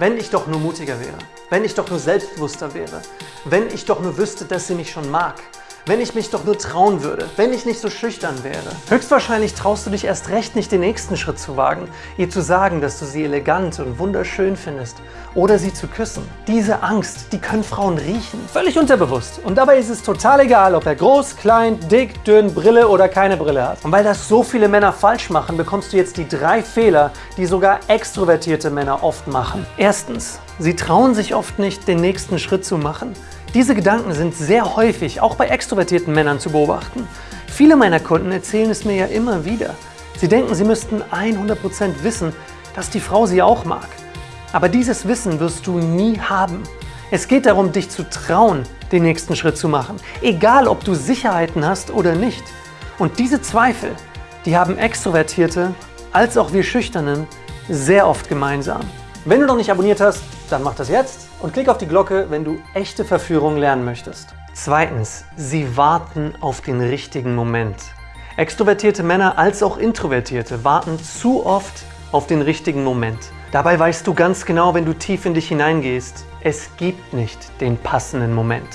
Wenn ich doch nur mutiger wäre, wenn ich doch nur selbstbewusster wäre, wenn ich doch nur wüsste, dass sie mich schon mag, wenn ich mich doch nur trauen würde, wenn ich nicht so schüchtern wäre. Höchstwahrscheinlich traust du dich erst recht nicht, den nächsten Schritt zu wagen, ihr zu sagen, dass du sie elegant und wunderschön findest oder sie zu küssen. Diese Angst, die können Frauen riechen. Völlig unterbewusst. Und dabei ist es total egal, ob er groß, klein, dick, dünn, Brille oder keine Brille hat. Und weil das so viele Männer falsch machen, bekommst du jetzt die drei Fehler, die sogar extrovertierte Männer oft machen. Erstens, sie trauen sich oft nicht, den nächsten Schritt zu machen. Diese Gedanken sind sehr häufig, auch bei extrovertierten Männern zu beobachten. Viele meiner Kunden erzählen es mir ja immer wieder. Sie denken, sie müssten 100% wissen, dass die Frau sie auch mag. Aber dieses Wissen wirst du nie haben. Es geht darum, dich zu trauen, den nächsten Schritt zu machen. Egal, ob du Sicherheiten hast oder nicht. Und diese Zweifel, die haben Extrovertierte als auch wir Schüchternen sehr oft gemeinsam. Wenn du noch nicht abonniert hast, dann mach das jetzt und klick auf die Glocke, wenn du echte Verführung lernen möchtest. Zweitens, sie warten auf den richtigen Moment. Extrovertierte Männer als auch Introvertierte warten zu oft auf den richtigen Moment. Dabei weißt du ganz genau, wenn du tief in dich hineingehst, es gibt nicht den passenden Moment.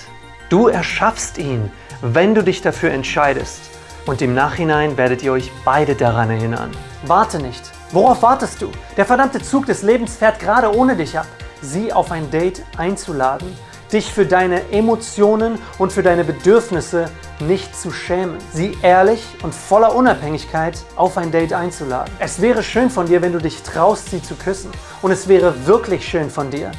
Du erschaffst ihn, wenn du dich dafür entscheidest. Und im Nachhinein werdet ihr euch beide daran erinnern. Warte nicht. Worauf wartest du? Der verdammte Zug des Lebens fährt gerade ohne dich ab sie auf ein Date einzuladen, dich für deine Emotionen und für deine Bedürfnisse nicht zu schämen, sie ehrlich und voller Unabhängigkeit auf ein Date einzuladen. Es wäre schön von dir, wenn du dich traust, sie zu küssen. Und es wäre wirklich schön von dir,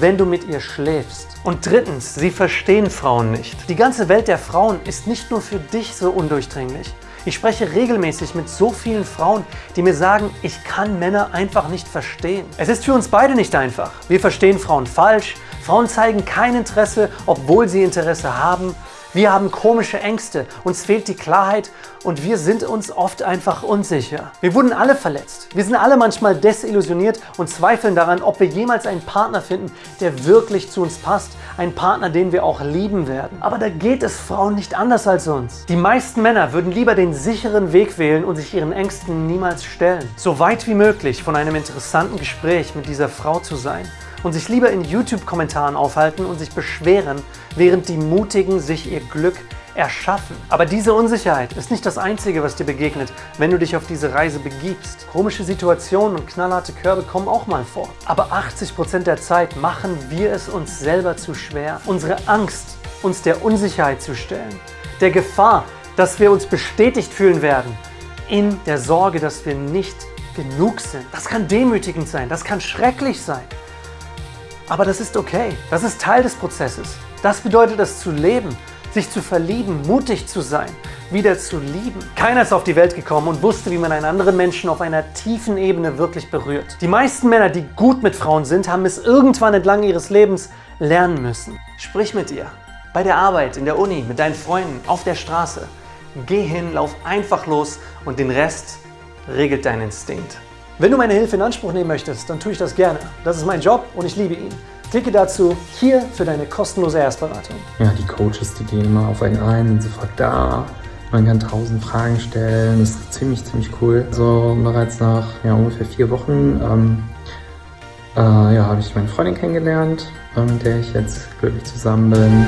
wenn du mit ihr schläfst. Und drittens, sie verstehen Frauen nicht. Die ganze Welt der Frauen ist nicht nur für dich so undurchdringlich. Ich spreche regelmäßig mit so vielen Frauen, die mir sagen, ich kann Männer einfach nicht verstehen. Es ist für uns beide nicht einfach. Wir verstehen Frauen falsch, Frauen zeigen kein Interesse, obwohl sie Interesse haben. Wir haben komische Ängste, uns fehlt die Klarheit und wir sind uns oft einfach unsicher. Wir wurden alle verletzt. Wir sind alle manchmal desillusioniert und zweifeln daran, ob wir jemals einen Partner finden, der wirklich zu uns passt. Ein Partner, den wir auch lieben werden. Aber da geht es Frauen nicht anders als uns. Die meisten Männer würden lieber den sicheren Weg wählen und sich ihren Ängsten niemals stellen. So weit wie möglich von einem interessanten Gespräch mit dieser Frau zu sein und sich lieber in YouTube-Kommentaren aufhalten und sich beschweren, während die Mutigen sich ihr Glück erschaffen. Aber diese Unsicherheit ist nicht das Einzige, was dir begegnet, wenn du dich auf diese Reise begibst. Komische Situationen und knallharte Körbe kommen auch mal vor. Aber 80% der Zeit machen wir es uns selber zu schwer. Unsere Angst, uns der Unsicherheit zu stellen, der Gefahr, dass wir uns bestätigt fühlen werden, in der Sorge, dass wir nicht genug sind. Das kann demütigend sein, das kann schrecklich sein. Aber das ist okay. Das ist Teil des Prozesses. Das bedeutet es zu leben, sich zu verlieben, mutig zu sein, wieder zu lieben. Keiner ist auf die Welt gekommen und wusste, wie man einen anderen Menschen auf einer tiefen Ebene wirklich berührt. Die meisten Männer, die gut mit Frauen sind, haben es irgendwann entlang ihres Lebens lernen müssen. Sprich mit ihr. Bei der Arbeit, in der Uni, mit deinen Freunden, auf der Straße. Geh hin, lauf einfach los und den Rest regelt dein Instinkt. Wenn du meine Hilfe in Anspruch nehmen möchtest, dann tue ich das gerne. Das ist mein Job und ich liebe ihn. Klicke dazu hier für deine kostenlose Erstberatung. Ja, die Coaches, die gehen immer auf einen ein, sind sofort da. Man kann tausend Fragen stellen. Das ist ziemlich, ziemlich cool. So bereits nach ja, ungefähr vier Wochen ähm, äh, ja, habe ich meine Freundin kennengelernt, äh, mit der ich jetzt glücklich zusammen bin.